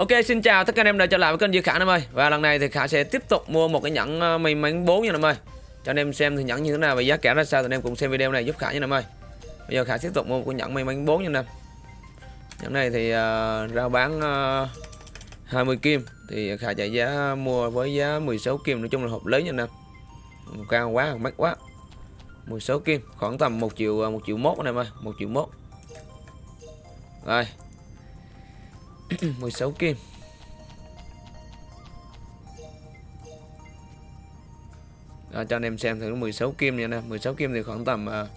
Ok xin chào tất cả anh em đã trở lại với kênh Duy Khả em ơi. Và lần này thì Khả sẽ tiếp tục mua một cái nhẫn may mắn 4 nha em ơi. Cho anh em xem thì nhẫn như thế nào và giá cả ra sao thì anh em cùng xem video này giúp Khả nha em ơi. Bây giờ Khả tiếp tục mua một cái nhẫn may mắn 4 nha em. Nhẫn này thì uh, rao bán ờ, uh, 20 kim. Thì Khả chạy giá ờ, mua với giá 16 kim nói chung là hợp lý nha em. Cao quá, mắc quá. 16 kim khoảng tầm 1 triệu 1 triệu mốt anh em ơi 1 triệu mốt. Rồi. 16 kim Đó, cho anh em xem thử 16 kim nha nè. 16 kim thì khoảng tầm uh...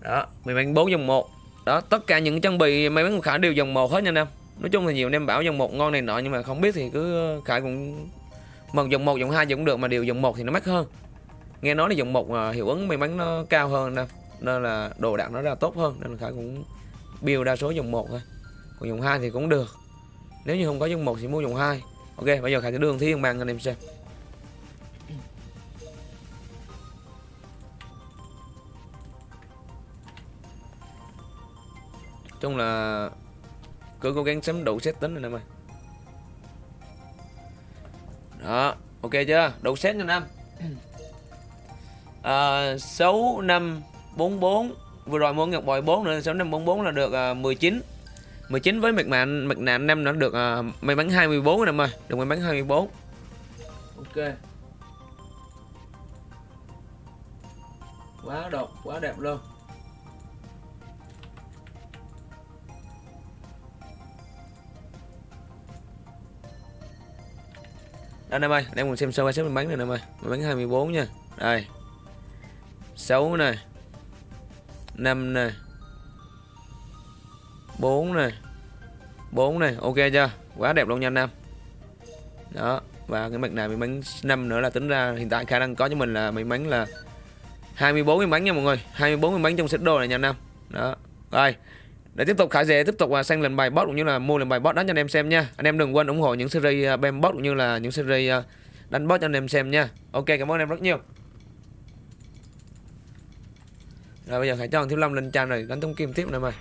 đó mày bánh 4 dòng 1 đó tất cả những trang bị may mắn khả đều dòng 1 hết nha anh em. Nói chung là nhiều anh em bảo dòng 1 ngon này nọ nhưng mà không biết thì cứ khải cũng một dòng 1 dòng 2 cũng được mà đều dòng 1 thì nó mắc hơn. Nghe nói là dòng 1 uh, à, hiệu ứng may mắn nó cao hơn nè nên là đồ đạc nó ra tốt hơn nên là khải cũng build đa số dòng 1 thôi. Còn dòng 2 thì cũng được. Nếu như không có dòng 1 thì mua dòng 2 ok bây giờ khải sẽ đường thiên bằng anh em xem. Chung là cứ cố gắng sắm đủ set tính anh em ơi. Đó ok chưa? Đủ set cho à, năm à, 6 5 4 4 vừa rồi mua ngọc bội 4 nữa 6544 là được uh, 19 19 với mạch mạng mạch nạn năm nó được uh, may mắn 24 năm ơi được may mắn 24 ok. Quá độc quá đẹp luôn. Đây em ơi đang cùng xem sơ qua xếp may mắn này em ơi may mắn 24 nha. Đây. 6 này 5 này 4 này 4 này ok chưa? Quá đẹp luôn nha anh em đó, và cái mặt này may mắn 5 nữa là tính ra hiện tại khả năng có cho mình là may mắn là 24 may mắn nha mọi người. 24 may mắn trong set đồ này nha anh em đó, rồi. Để tiếp tục, khải dễ tiếp tục là sang lần bài bot cũng như là mua lần bài bot đó cho anh em xem nha. Anh em đừng quên ủng hộ những series à, bem bot cũng như là những series à, đánh bot cho anh em xem nha. Ok, cảm ơn em rất nhiều. Rồi bây giờ hãy cho thằng Thiếu Lâm lên trang rồi, đánh tung kim tiếp này mày.